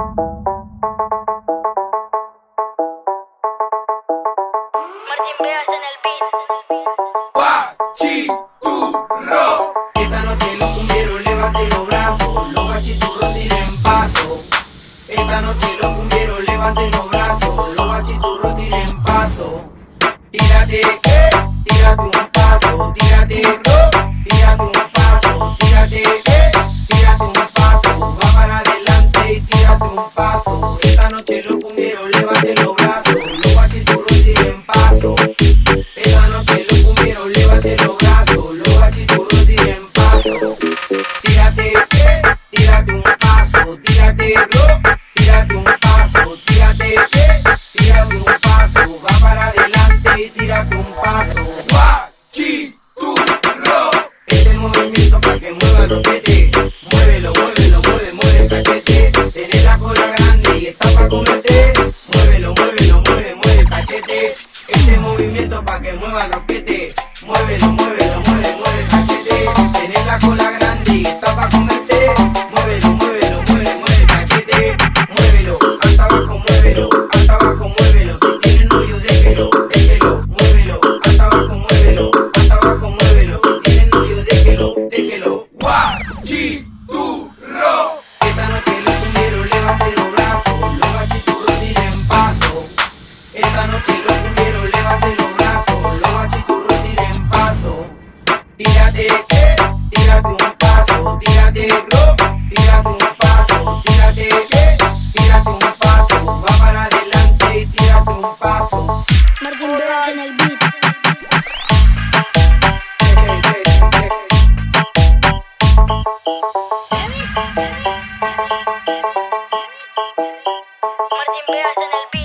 Martín Veas en el beat. Guachiturro. Esta noche los cumbieros levanten los brazos, los guachiturros tiren paso. Esta noche los cumbieros levanten los brazos, los guachiturros tiren paso. Tírate, tírate un paso, tírate. pa' que muevan los pies Martín Vegas en el en el beat.